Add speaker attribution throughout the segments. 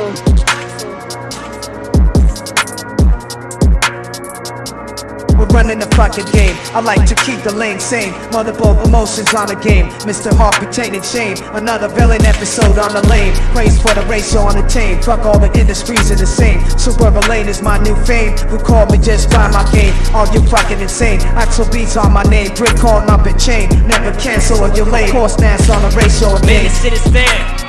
Speaker 1: We're running the fucking game. I like to keep the lane sane. Multiple emotions on the game. Mr. Hawk retaining shame. Another villain episode on the lane. Praise for the race on the team. Fuck all the industries are the same. Super lane is my new fame. Who called me just by my game? Are you fucking insane? Axel beats on my name. Brick called up and chain. Never cancel or delay. Course dance on the or a
Speaker 2: Man, this shit is fair.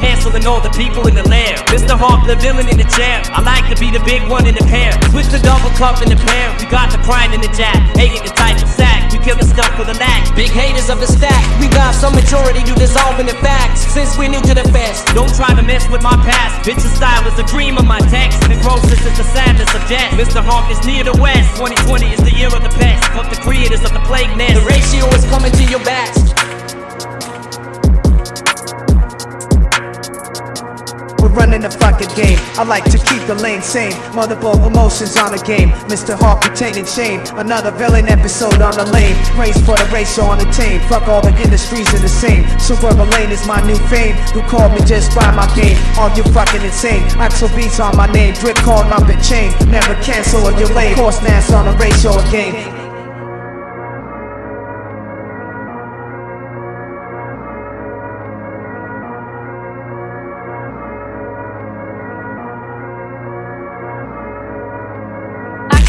Speaker 2: All the people in the lair. Mr. Hawk, the villain in the chair. I like to be the big one in the pair. Switch the double cup in the pair. We got the prime in the jack. Hating the type of sack. We kill the stuff for the lack.
Speaker 3: Big haters of the stack, we got some majority to dissolve in the facts. Since we're new to the fest,
Speaker 2: Don't try to mess with my past. Bitch's style is the cream of my text. Necrosis is the sadness of death. Mr. Hawk is near the west. 2020 is the year of the pest. Fuck the creators of the plague nest.
Speaker 3: the ratio is coming
Speaker 1: running the fucking game. I like to keep the lane sane. Multiple emotions on the game. Mr. Hawk retaining shame. Another villain episode on the lane. Race for the race on the team. Fuck all the industries are the same. Super lane is my new fame. Who called me just by my game? Are you fucking insane? Axel beats on my name. Drip call up and chain. Never cancel or delay. Course dance on the race or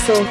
Speaker 4: Axel.